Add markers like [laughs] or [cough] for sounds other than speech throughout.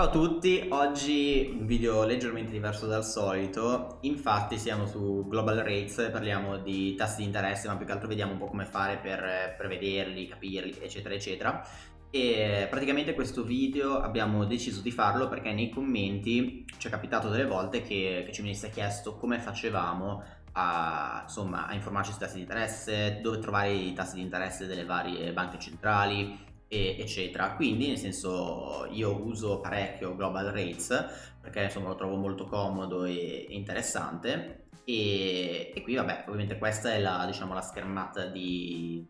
Ciao a tutti, oggi un video leggermente diverso dal solito, infatti siamo su Global Rates, parliamo di tassi di interesse ma più che altro vediamo un po' come fare per prevederli, capirli eccetera eccetera. E praticamente questo video abbiamo deciso di farlo perché nei commenti ci è capitato delle volte che, che ci venisse chiesto come facevamo a, insomma, a informarci sui tassi di interesse, dove trovare i tassi di interesse delle varie banche centrali e, eccetera. Quindi nel senso io uso parecchio Global Rates perché insomma lo trovo molto comodo e, interessante. E, e, qui vabbè ovviamente questa è la, diciamo, la schermata di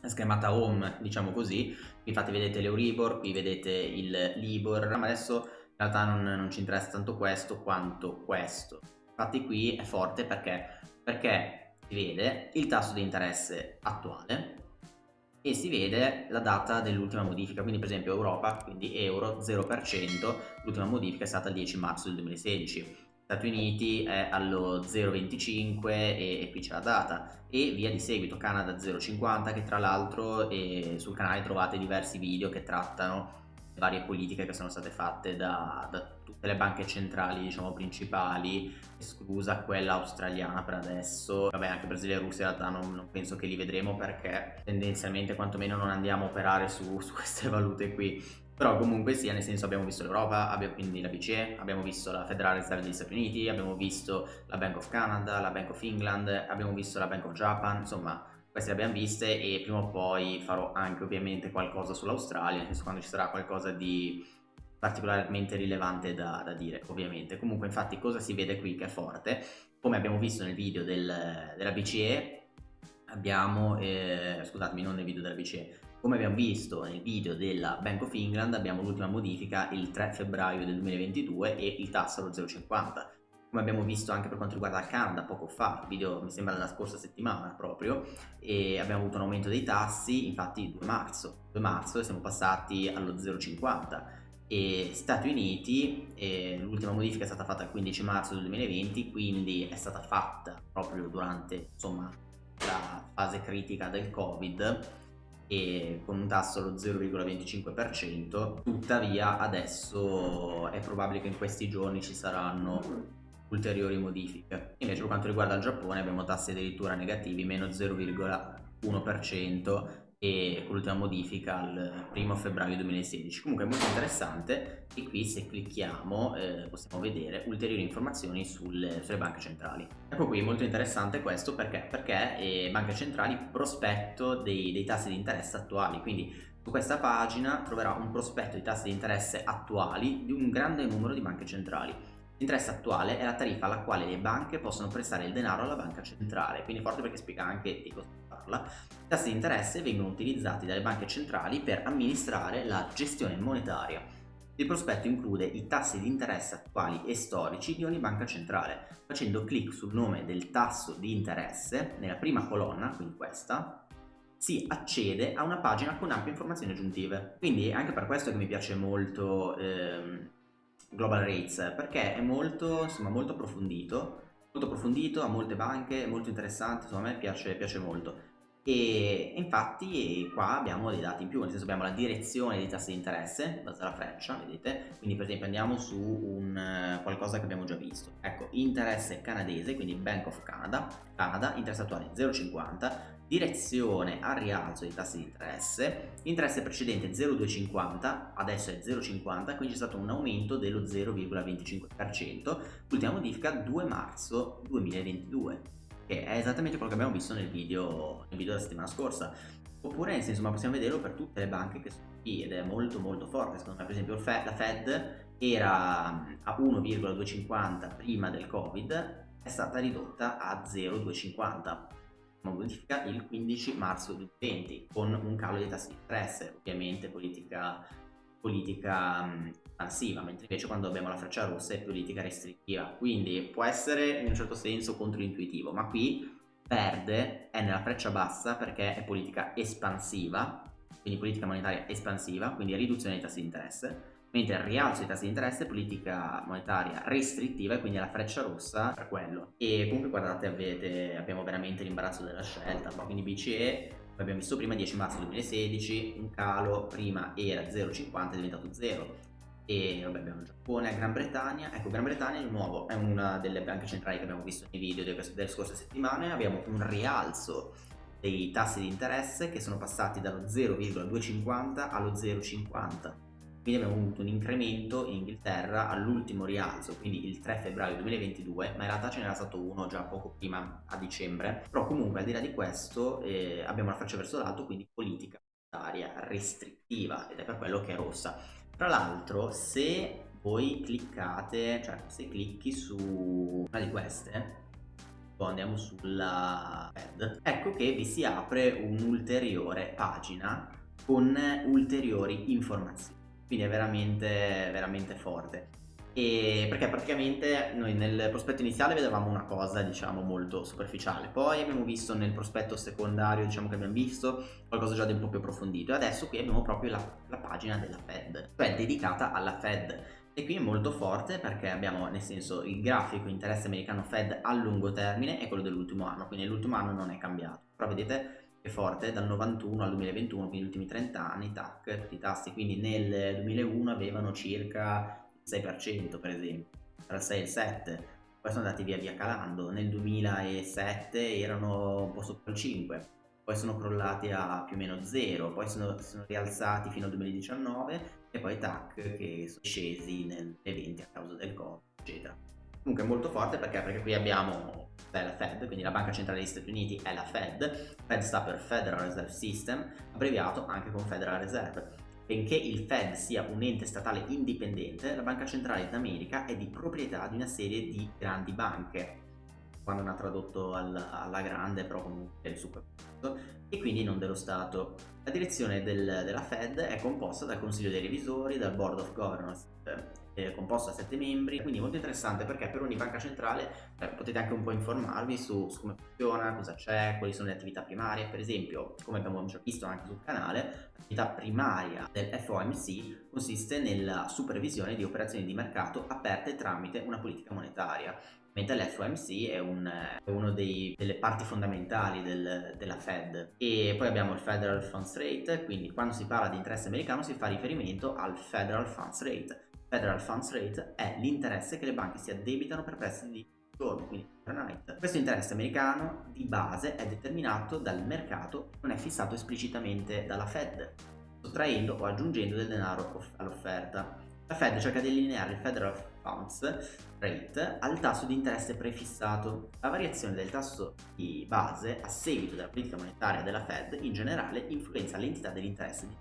la schermata home diciamo così. Infatti vedete l'Euribor qui vedete il Libor. Ma adesso in realtà non, non ci interessa tanto questo quanto questo. Infatti qui è forte perché perché si vede il tasso di interesse attuale e si vede la data dell'ultima modifica, quindi per esempio Europa, quindi euro 0%, l'ultima modifica è stata il 10 marzo del 2016. Stati Uniti è allo 0,25 e, e, qui c'è la data e via di seguito Canada 0,50 che tra l'altro eh, sul canale trovate diversi video che trattano varie politiche che sono state fatte da, da tutte le banche centrali diciamo principali esclusa quella australiana per adesso. Vabbè anche Brasile e Russia in realtà non, non penso che li vedremo perché tendenzialmente quantomeno non andiamo a operare su, [laughs] su queste valute qui. Però comunque sia nel senso abbiamo visto l'Europa, abbiamo quindi la BCE, abbiamo visto la Federal Reserve degli Stati Uniti, abbiamo visto la Bank of Canada, la Bank of England, abbiamo visto la Bank of Japan, insomma queste le abbiamo viste e prima o poi farò anche ovviamente qualcosa sull'Australia, nel senso quando ci sarà qualcosa di particolarmente rilevante da, da, dire ovviamente. Comunque infatti cosa si vede qui che è forte? Come abbiamo visto nel video del, della BCE, abbiamo, eh, scusatemi non nel video della BCE, come abbiamo visto nel video della Bank of England abbiamo l'ultima modifica il 3 febbraio del 2022 e il tasso allo 0,50 come abbiamo visto anche per quanto riguarda il Canada poco fa, video mi sembra della scorsa settimana proprio, e abbiamo avuto un aumento dei tassi, infatti 2 marzo, 2 marzo siamo passati allo 0,50 e Stati Uniti, l'ultima modifica è stata fatta il 15 marzo del 2020, quindi è stata fatta proprio durante insomma, la fase critica del Covid e con un tasso allo 0,25%, tuttavia adesso è probabile che in questi giorni ci saranno ulteriori modifiche. Invece per quanto riguarda il Giappone abbiamo tassi addirittura negativi, meno 0,1% e con l'ultima modifica il primo febbraio 2016 comunque è molto interessante e qui se clicchiamo eh, possiamo vedere ulteriori informazioni sulle, sulle, banche centrali. Ecco qui molto interessante questo perché? Perché eh, banche centrali prospetto dei, dei tassi di interesse attuali. Quindi su questa pagina troverà un prospetto di tassi di interesse attuali di un grande numero di banche centrali L'interesse attuale è la tariffa alla quale le banche possono prestare il denaro alla banca centrale, quindi forte perché spiega anche di cosa parla. I tassi di interesse vengono utilizzati dalle banche centrali per amministrare la gestione monetaria. Il prospetto include i tassi di interesse attuali e storici di ogni banca centrale. Facendo clic sul nome del tasso di interesse, nella prima colonna, quindi questa, si accede a una pagina con ampie informazioni aggiuntive. Quindi anche per questo che mi piace molto ehm, Global Rates perché è molto, insomma, molto approfondito, molto approfondito, ha molte banche, è molto interessante, insomma a me piace, piace molto. E infatti qua abbiamo dei dati in più, nel senso abbiamo la direzione dei tassi di interesse, basta la freccia, vedete? Quindi per esempio andiamo su un qualcosa che abbiamo già visto. Ecco, interesse canadese, quindi Bank of Canada, Canada, interesse attuale 0,50, direzione al rialzo dei tassi di interesse, interesse precedente 0,250, adesso è 0,50, quindi c'è stato un aumento dello 0,25%, l'ultima modifica 2 marzo 2022, che è esattamente quello che abbiamo visto nel video, nel video della settimana scorsa. Oppure nel senso, ma possiamo vederlo per tutte le banche che sono qui ed è molto molto forte, secondo me per esempio la Fed era a 1,250 prima del Covid, è stata ridotta a 0,250 modifica il 15 marzo 2020 con un calo dei tassi di interesse, ovviamente politica, politica espansiva, mentre invece quando abbiamo la freccia rossa è politica restrittiva, quindi può essere in un certo senso controintuitivo, ma qui verde è nella freccia bassa perché è politica espansiva, quindi politica monetaria espansiva, quindi riduzione dei tassi di interesse, mentre il rialzo dei tassi di interesse è politica monetaria restrittiva e quindi è la freccia rossa per quello. E comunque guardate, avete, abbiamo veramente l'imbarazzo della scelta, quindi BCE, come abbiamo visto prima, 10 marzo 2016, un calo, prima era 0,50 è diventato 0, e vabbè abbiamo Giappone, Gran Bretagna, ecco Gran Bretagna di nuovo è una delle banche centrali che abbiamo visto nei video delle scorse settimane, abbiamo un rialzo dei tassi di interesse che sono passati dallo 0,250 allo 0,50 quindi abbiamo avuto un incremento in Inghilterra all'ultimo rialzo, quindi il 3 febbraio 2022, ma in realtà ce n'era stato uno già poco prima, a dicembre, però comunque al di là di questo eh, abbiamo la faccia verso l'alto, quindi politica monetaria restrittiva ed è per quello che è rossa. Tra l'altro se voi cliccate, cioè se clicchi su una di queste, andiamo sulla Fed, ecco che vi si apre un'ulteriore pagina con ulteriori informazioni quindi è veramente, veramente forte. E perché praticamente noi nel prospetto iniziale vedevamo una cosa diciamo molto superficiale. Poi abbiamo visto nel prospetto secondario diciamo che abbiamo visto qualcosa già di un po' più approfondito. E adesso qui abbiamo proprio la, la pagina della Fed cioè dedicata alla Fed. E qui è molto forte perché abbiamo nel senso il grafico interesse americano Fed a lungo termine è quello dell'ultimo anno. Quindi l'ultimo anno non è cambiato. Però vedete forte dal 91 al 2021, quindi gli ultimi 30 anni, tac, tutti i tassi, quindi nel 2001 avevano circa il 6% per esempio, tra il 6 e il 7, poi sono andati via via calando, nel 2007 erano un po' sotto il 5, poi sono crollati a più o meno 0, poi sono, sono rialzati fino al 2019 e poi tac che sono scesi nel 2020 a causa del Covid, eccetera. Comunque molto forte perché, perché qui abbiamo la Fed, quindi la banca centrale degli Stati Uniti è la Fed, Fed sta per Federal Reserve System, abbreviato anche con Federal Reserve. Benché il Fed sia un ente statale indipendente, la Banca Centrale d'America è di proprietà di una serie di grandi banche, quando non ha tradotto alla, alla grande, però comunque è il super e quindi non dello Stato. La direzione del, della Fed è composta dal Consiglio dei Revisori, dal Board of Governors eh, composto da 7 membri, quindi molto interessante perché per ogni banca centrale eh, potete anche un po' informarvi su, su, come funziona, cosa c'è, quali sono le attività primarie, per esempio, come abbiamo già visto anche sul canale, l'attività primaria del FOMC consiste nella supervisione di operazioni di mercato aperte tramite una politica monetaria mentre l'FOMC è, un, è una delle parti fondamentali del, della Fed. E poi abbiamo il Federal Funds Rate quindi quando si parla di interesse americano si fa riferimento al Federal Funds Rate Federal Funds Rate è l'interesse che le banche si addebitano per prestiti di giorno, quindi overnight. Questo interesse americano di base è determinato dal mercato, non è fissato esplicitamente dalla Fed, sottraendo o aggiungendo del denaro all'offerta. La Fed cerca di allineare il Federal Funds Rate al tasso di interesse prefissato. La variazione del tasso di base a seguito della politica monetaria della Fed in generale influenza l'entità dell'interesse di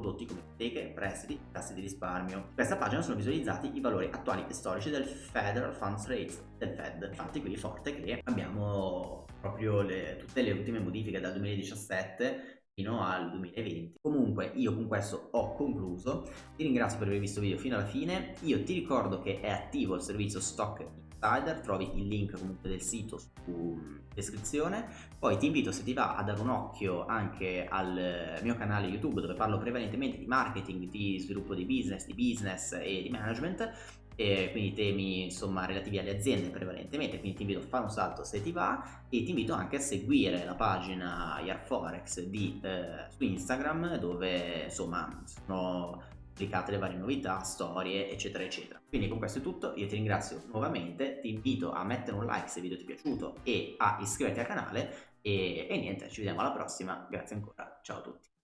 prodotti come ipoteche, prestiti, tassi di risparmio. In questa pagina sono visualizzati i valori attuali e storici del Federal Funds Rate del Fed. Infatti qui forte che abbiamo proprio le, tutte le ultime modifiche dal 2017 fino al 2020. Comunque io con questo ho concluso, ti ringrazio per aver visto il video fino alla fine, io ti ricordo che è attivo il servizio Stock Insider, trovi il link comunque del sito su descrizione, poi ti invito se ti va a dare un occhio anche al mio canale YouTube dove parlo prevalentemente di marketing, di sviluppo di business, di business e di management e quindi temi insomma relativi alle aziende prevalentemente. Quindi ti invito a fare un salto se ti va e ti invito anche a seguire la pagina Yarforex di, eh, su Instagram dove insomma sono pubblicate le varie novità, storie, eccetera, eccetera. Quindi con questo è tutto, io ti ringrazio nuovamente, ti invito a mettere un like se il video ti è piaciuto e a iscriverti al canale e, e niente, ci vediamo alla prossima, grazie ancora, ciao a tutti.